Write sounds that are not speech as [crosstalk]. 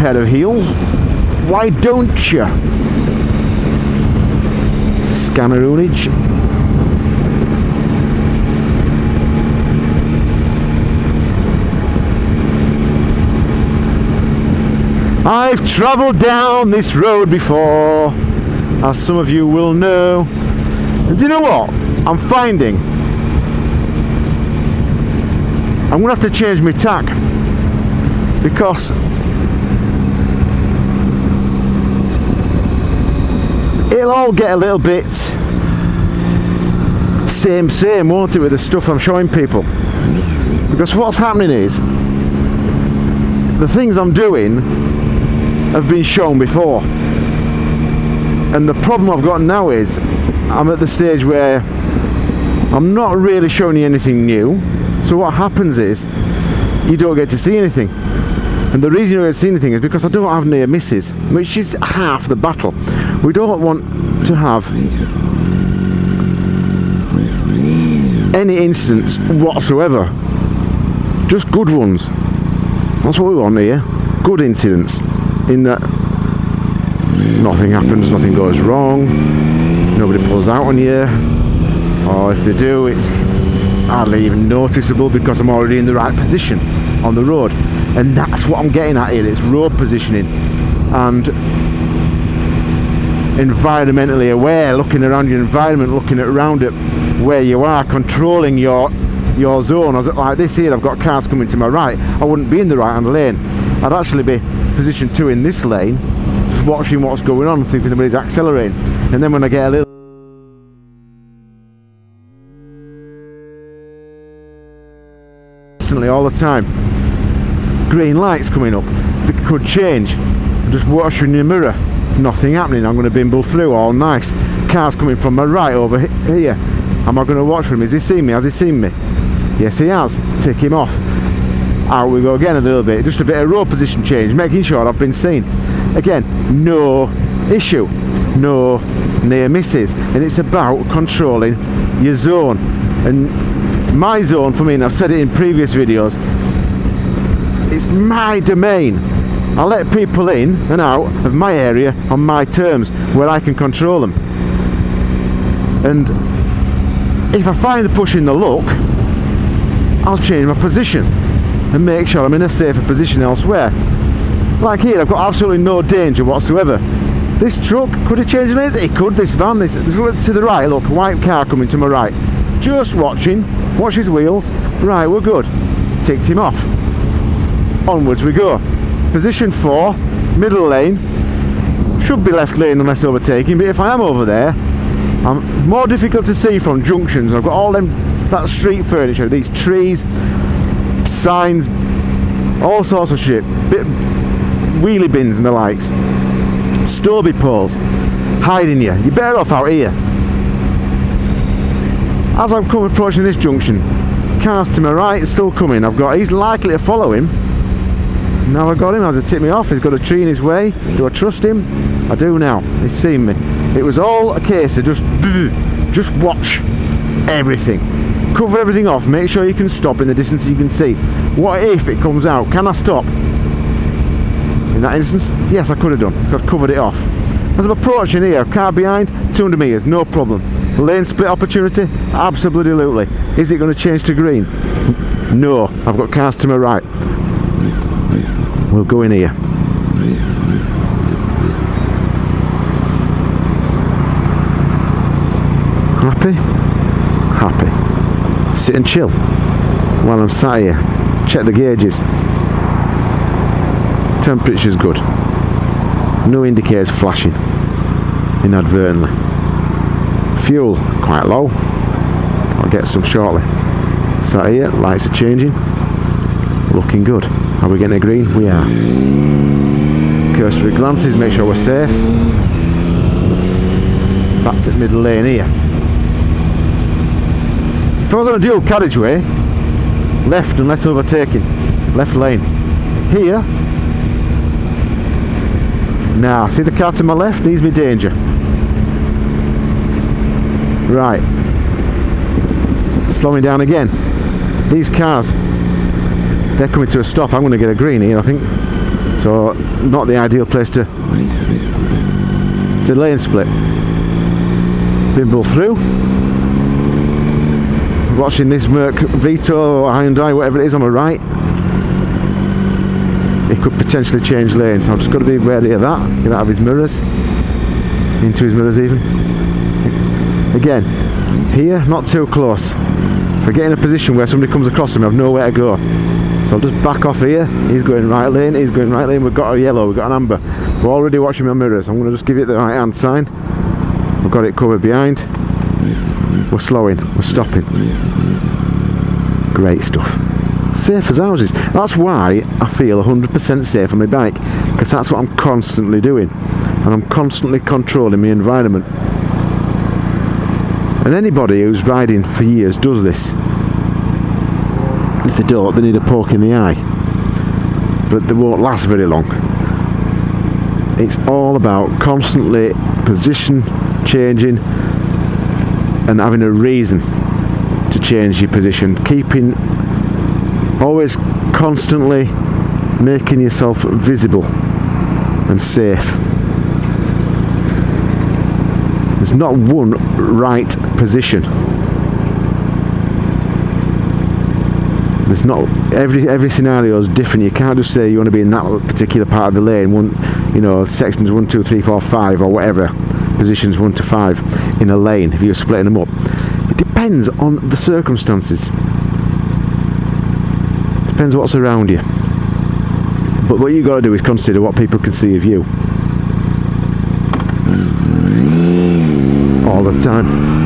pair of heels. Why don't you? Scanneroonage. I've travelled down this road before, as some of you will know. And do you know what? I'm finding I'm gonna have to change my tack because it'll all get a little bit same same won't it with the stuff I'm showing people? Because what's happening is the things I'm doing have been shown before. And the problem I've got now is I'm at the stage where I'm not really showing you anything new. So what happens is you don't get to see anything and the reason you don't see anything is because I don't have near misses. Which is half the battle. We don't want to have any incidents whatsoever. Just good ones. That's what we want here. Good incidents in that nothing happens, nothing goes wrong, nobody pulls out on you, or if they do, it's hardly even noticeable because I'm already in the right position on the road. And that's what I'm getting at here, it's road positioning and environmentally aware, looking around your environment, looking around it where you are, controlling your your zone. I was like this here, I've got cars coming to my right, I wouldn't be in the right hand lane. I'd actually be position two in this lane just watching what's going on see if anybody's accelerating and then when I get a little all the time green lights coming up they could change. Just watching your mirror. Nothing happening. I'm going to bimble through all nice cars coming from my right over here. Am I going to watch for him has he seen me? Has he seen me? Yes he has. Tick him off. Out we go again a little bit. Just a bit of road position change making sure I've been seen. Again no issue. No near misses. And it's about controlling your zone. And my zone for me and I've said it in previous videos it's my domain I let people in and out of my area on my terms where I can control them and if I find the pushing the luck I'll change my position and make sure I'm in a safer position elsewhere. Like here, I've got absolutely no danger whatsoever. This truck, could have changed lanes? It could, this van, this, this to the right, look, white car coming to my right. Just watching, watch his wheels. Right, we're good. Ticked him off. Onwards we go. Position four, middle lane. Should be left lane unless overtaking, but if I am over there, I'm more difficult to see from junctions. I've got all them that street furniture, these trees, signs, all sorts of shit. Bit, wheelie bins and the likes. Stobie poles, hiding you. You're better off out here. As I'm come approaching this junction, cars to my right still coming. I've got, he's likely to follow him. Now I got him, has to tip me off. He's got a tree in his way. Do I trust him? I do now. He's seen me. It was all a case of just, [laughs] just watch everything. Cover everything off. Make sure you can stop in the distance you can see. What if it comes out? Can I stop? In that instance yes I could have done because I've covered it off. As I'm approaching here car behind 200 metres no problem. Lane split opportunity? Absolutely. Is it going to change to green? No. I've got cars to my right we'll go in here. Happy? Happy. Sit and chill while I'm sat here. Check the gauges. Temperature's good. No indicators flashing inadvertently. Fuel quite low. I'll get some shortly. Sat here lights are changing. Looking good are we getting a green? we are cursory glances make sure we're safe back to middle lane here if I was on a dual carriageway, left unless overtaking, left lane. Here, now see the car to my left needs me danger. Right, slowing down again. These cars, they're coming to a stop. I'm going to get a green here, I think. So not the ideal place to to lane split. Bimble through. Watching this Merc Vito or Hyundai, whatever it is on my right. It could potentially change lanes, so I've just got to be wary of that. Get out of his mirrors. Into his mirrors even. Again, here, not too close. If I get in a position where somebody comes across him, I have nowhere to go. So I'll just back off here. He's going right lane, he's going right lane. We've got a yellow, we've got an amber. We're already watching my mirrors. I'm going to just give it the right hand sign. We've got it covered behind. We're slowing, we're stopping. Great stuff. Safe as houses. That's why I feel 100% safe on my bike. Because that's what I'm constantly doing. And I'm constantly controlling my environment. And anybody who's riding for years does this. If they don't, they need a poke in the eye. But they won't last very long. It's all about constantly position changing and having a reason to change your position. Keeping always constantly making yourself visible and safe. There's not one right position. There's not every every scenario is different. You can't just say you want to be in that particular part of the lane. One, you know, sections one, two, three, four, five, or whatever positions one to five in a lane. If you're splitting them up, it depends on the circumstances. Depends what's around you. But what you got to do is consider what people can see of you all the time.